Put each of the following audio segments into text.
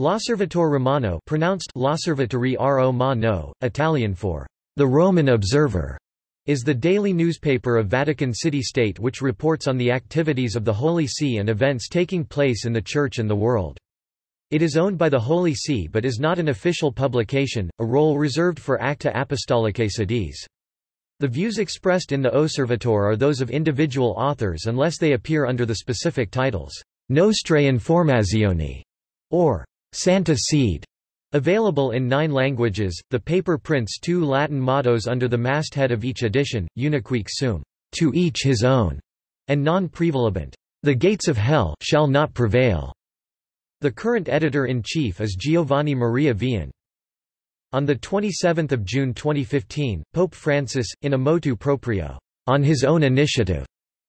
L'Osservatore Romano pronounced L'Osservatore Romano, Italian for the Roman Observer, is the daily newspaper of Vatican City State which reports on the activities of the Holy See and events taking place in the Church and the world. It is owned by the Holy See but is not an official publication, a role reserved for Acta Apostolicae Sedis. The views expressed in the Osservatore are those of individual authors unless they appear under the specific titles, Nostre Informazioni, or Santa Sede, Available in nine languages, the paper prints two Latin mottos under the masthead of each edition, Unique sum, to each his own, and non prevalebant, the gates of hell shall not prevail. The current editor-in-chief is Giovanni Maria Vian. On 27 June 2015, Pope Francis, in a motu proprio, on his own initiative,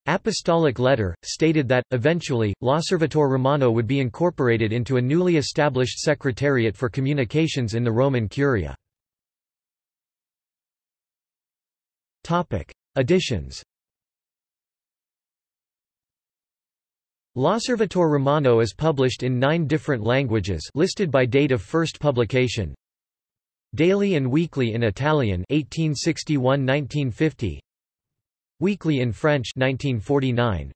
Apostolic letter, stated that, eventually, L'Osservatore Romano would be incorporated into a newly established Secretariat for Communications in the Roman Curia. Editions L'Osservatore Romano is published in nine different languages listed by date of first publication. Daily and weekly in Italian 1861–1950 Weekly in French 1949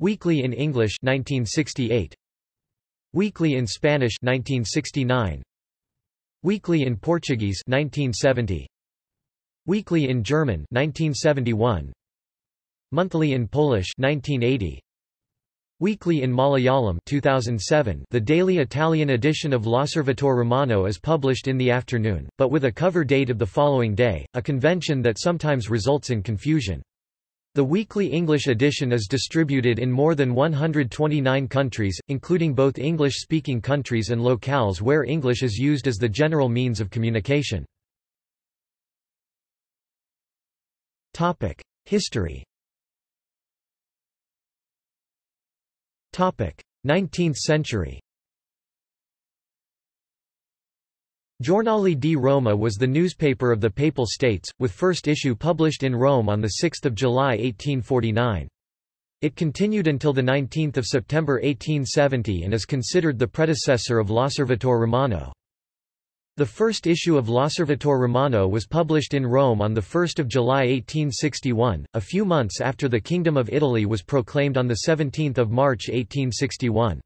Weekly in English 1968 Weekly in Spanish 1969 Weekly in Portuguese 1970 Weekly in German 1971 Monthly in Polish 1980 Weekly in Malayalam 2007 The daily Italian edition of L'Osservatore Romano is published in the afternoon, but with a cover date of the following day, a convention that sometimes results in confusion. The weekly English edition is distributed in more than 129 countries, including both English-speaking countries and locales where English is used as the general means of communication. History 19th century Giornale di Roma was the newspaper of the Papal States, with first issue published in Rome on 6 July 1849. It continued until 19 September 1870 and is considered the predecessor of L'Osservatore Romano. The first issue of L'Osservatore Romano was published in Rome on 1 July 1861, a few months after the Kingdom of Italy was proclaimed on 17 March 1861.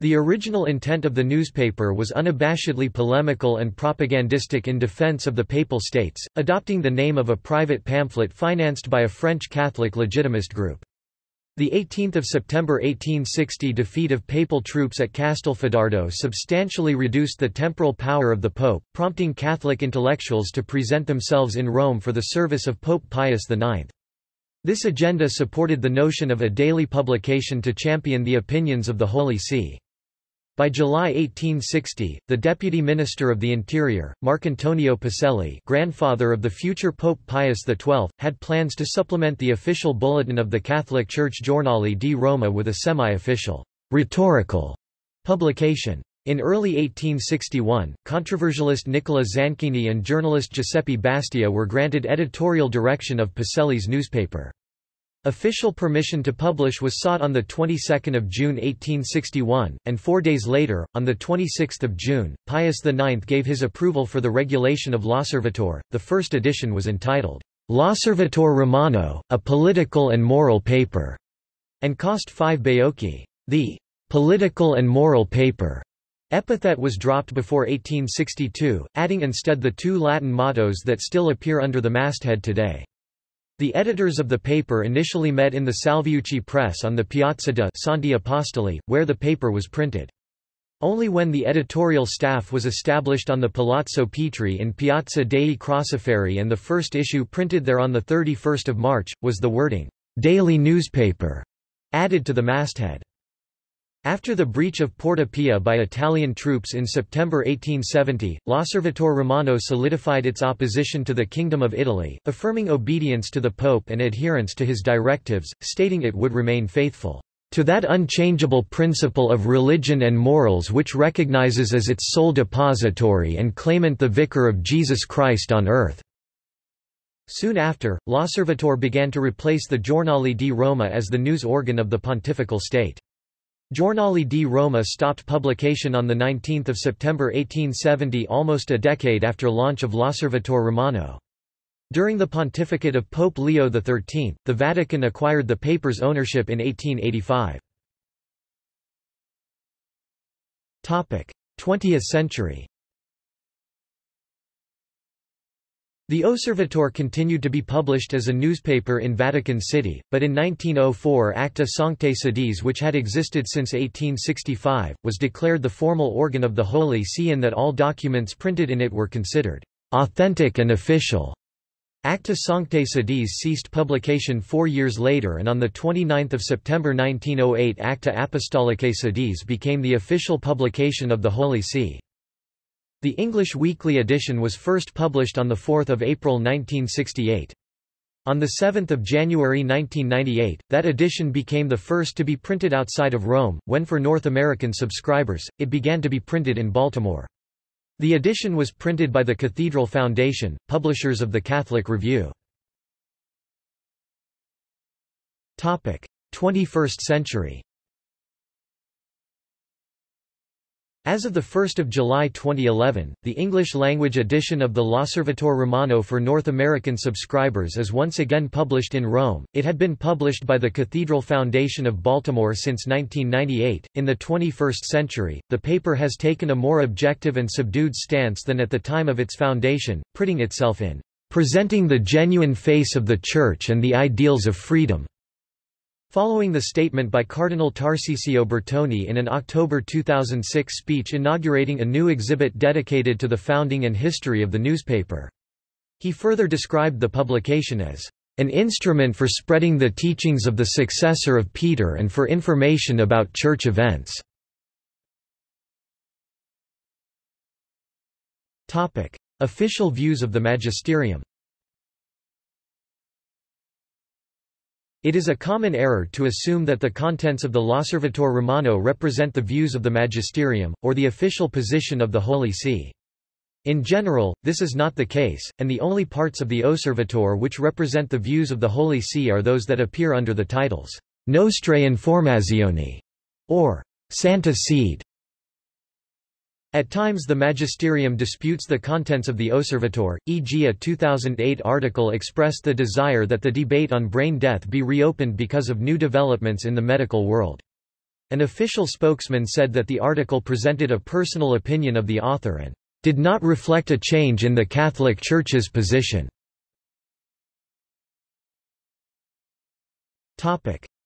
The original intent of the newspaper was unabashedly polemical and propagandistic in defense of the Papal States, adopting the name of a private pamphlet financed by a French Catholic legitimist group. The 18th of September 1860 defeat of papal troops at Castelfidardo substantially reduced the temporal power of the pope, prompting Catholic intellectuals to present themselves in Rome for the service of Pope Pius IX. This agenda supported the notion of a daily publication to champion the opinions of the Holy See. By July 1860, the Deputy Minister of the Interior, Marcantonio Pacelli grandfather of the future Pope Pius XII, had plans to supplement the official bulletin of the Catholic Church Giornale di Roma with a semi-official, rhetorical publication. In early 1861, controversialist Nicola Zanchini and journalist Giuseppe Bastia were granted editorial direction of Pacelli's newspaper. Official permission to publish was sought on the 22nd of June 1861, and four days later, on the 26th of June, Pius IX gave his approval for the regulation of L'Osservatore. The first edition was entitled L'Osservatore Romano, a political and moral paper, and cost five baiocchi. The political and moral paper epithet was dropped before 1862, adding instead the two Latin mottos that still appear under the masthead today. The editors of the paper initially met in the Salviucci press on the Piazza de Santi Apostoli, where the paper was printed. Only when the editorial staff was established on the Palazzo Petri in Piazza dei Crociferi and the first issue printed there on 31 March, was the wording, "'daily newspaper' added to the masthead. After the breach of Porta Pia by Italian troops in September 1870, L'Osservatore Romano solidified its opposition to the Kingdom of Italy, affirming obedience to the Pope and adherence to his directives, stating it would remain faithful to that unchangeable principle of religion and morals which recognizes as its sole depository and claimant the Vicar of Jesus Christ on earth." Soon after, L'Osservatore began to replace the Giornale di Roma as the news organ of the Pontifical State. Giornale di Roma stopped publication on 19 September 1870 almost a decade after launch of L'Osservatore Romano. During the pontificate of Pope Leo XIII, the Vatican acquired the paper's ownership in 1885. 20th century The Osservatore continued to be published as a newspaper in Vatican City, but in 1904 Acta Sanctae Sedis which had existed since 1865, was declared the formal organ of the Holy See in that all documents printed in it were considered authentic and official. Acta Sanctae Sedis ceased publication four years later and on 29 September 1908 Acta Apostolicae Sedis became the official publication of the Holy See. The English weekly edition was first published on 4 April 1968. On 7 January 1998, that edition became the first to be printed outside of Rome, when for North American subscribers, it began to be printed in Baltimore. The edition was printed by the Cathedral Foundation, publishers of the Catholic Review. 21st century As of 1 July 2011, the English-language edition of the L'Osservatore Romano for North American subscribers is once again published in Rome. It had been published by the Cathedral Foundation of Baltimore since 1998. In the 21st century, the paper has taken a more objective and subdued stance than at the time of its foundation, putting itself in presenting the genuine face of the Church and the ideals of freedom Following the statement by Cardinal Tarcisio Bertone in an October 2006 speech inaugurating a new exhibit dedicated to the founding and history of the newspaper. He further described the publication as an instrument for spreading the teachings of the successor of Peter and for information about church events. Official views of the magisterium It is a common error to assume that the contents of the L'Osservatore Romano represent the views of the magisterium, or the official position of the Holy See. In general, this is not the case, and the only parts of the Osservatore which represent the views of the Holy See are those that appear under the titles Nostre Informazioni or Santa Sede. At times the magisterium disputes the contents of the Osservatore, e.g. a 2008 article expressed the desire that the debate on brain death be reopened because of new developments in the medical world. An official spokesman said that the article presented a personal opinion of the author and did not reflect a change in the Catholic Church's position.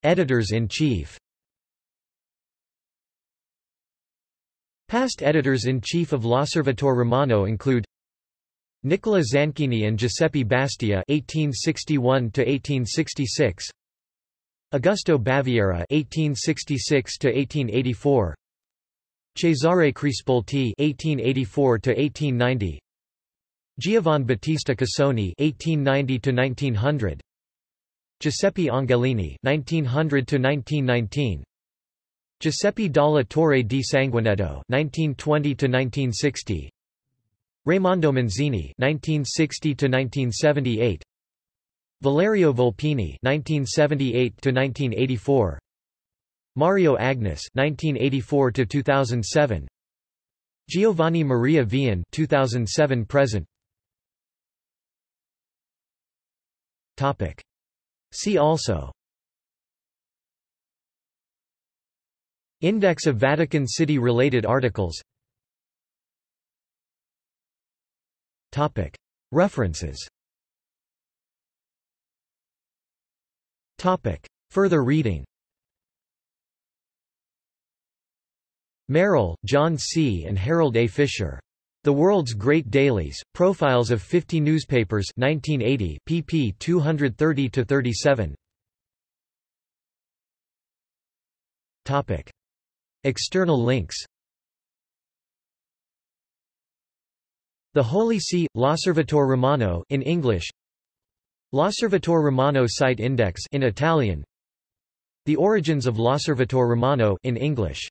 Editors-in-chief Past editors-in-chief of L'Osservatore Romano include Nicola Zanchini and Giuseppe Bastia (1861–1866), Augusto Baviera (1866–1884), Cesare Crispolti (1884–1890), Giovan Battista Casoni (1890–1900), Giuseppe Angelini (1900–1919). Giuseppe Dalla Torre di Sanguinetto (1920–1960), Raimondo Manzini (1960–1978), Valerio Volpini (1978–1984), Mario Agnes (1984–2007), Giovanni Maria Vian (2007 present). Topic. See also. Index of Vatican City-related articles. References. Further reading. Merrill, John C. and Harold A. Fisher. The World's Great Dailies, Profiles of 50 Newspapers 1980, pp 230–37 External links. The Holy See, La L'Osservatore Romano in English. La L'Osservatore Romano site index in Italian. The Origins of La L'Osservatore Romano in English